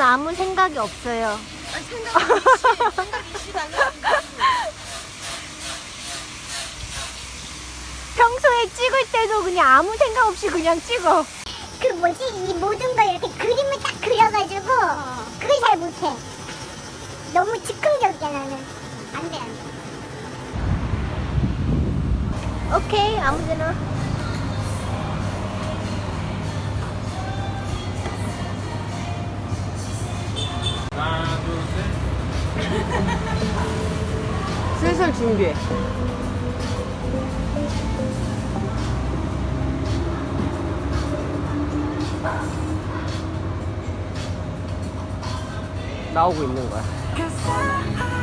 아무 생각이 없어요. 아니 생각이 있지 생각이 있지 달라 평소에 찍을 때도 그냥 아무 생각 없이 그냥 찍어. 그 뭐지 이 모든 걸 이렇게 그림을 딱 그려가지고 그걸 잘 못해 너무 즉흥적이야 나는 안 돼 안 돼 오케이, 아무데나. 슬슬 준비해. 나오고 있는 거야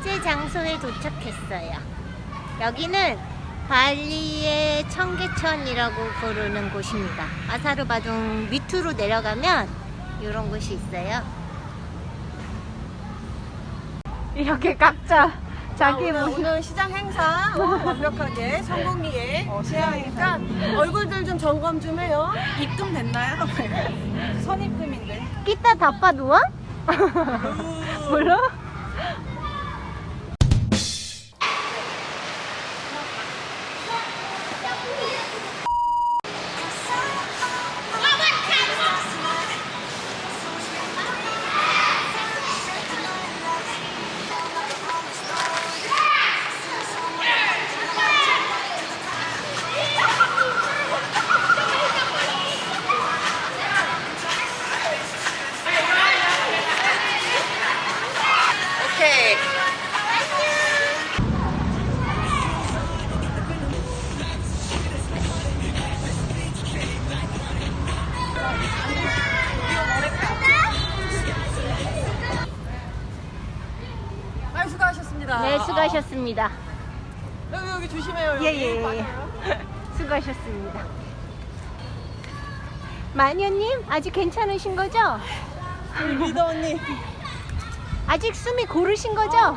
번째 장소에 도착했어요. 여기는 발리의 청계천이라고 부르는 곳입니다. 아사르바둥 밑으로 내려가면 이런 곳이 있어요. 이렇게 각자 자기 오늘, 뭐 오늘 시장 행사 어, 완벽하게 성공리에 시행하니까 얼굴들 좀 점검 좀 해요. 입금 됐나요? 선입금인데. 끼따 다빠 누워? 몰라? 수고하셨습니다. 여기 여기 조심해요. 여기. 예, 예, 예. 수고하셨습니다. 마녀님, 아직 괜찮으신 거죠? 우리 리더 언니. 아직 숨이 고르신 거죠?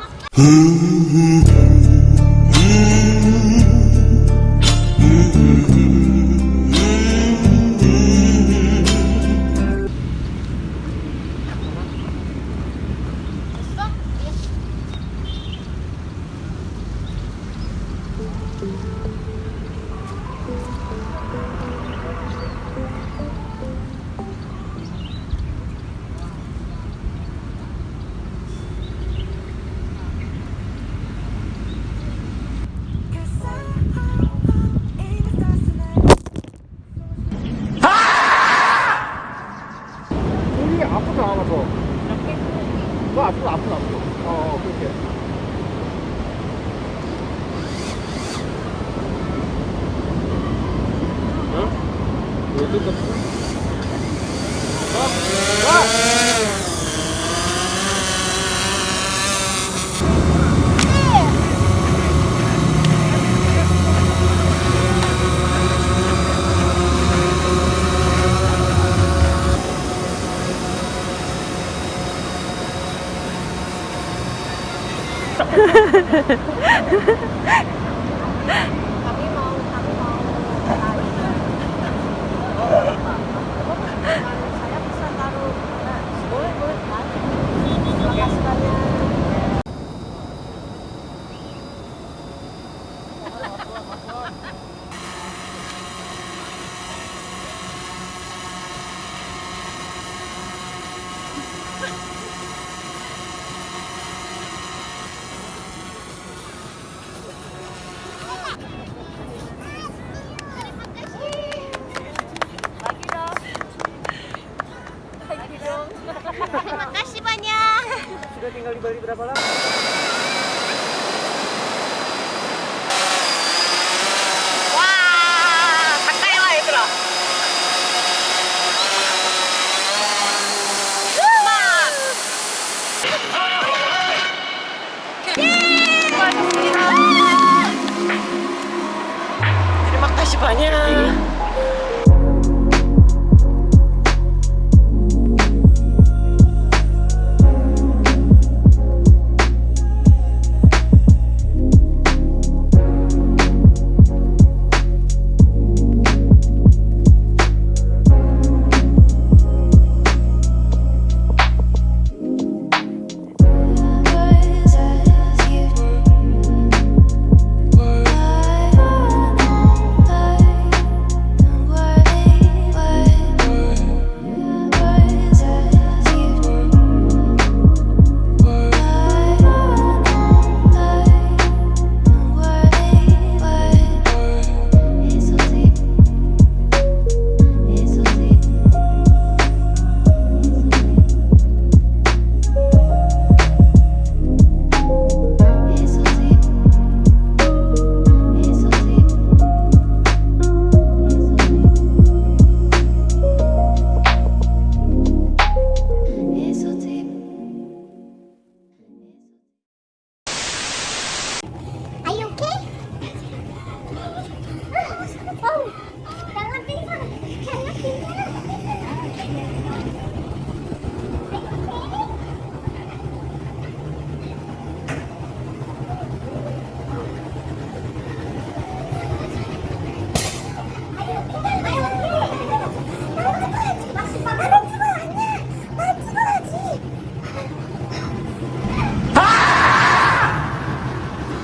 udah tinggal di Bali berapa lama? Wah, pakai lah itu loh. Terima kasih banyak.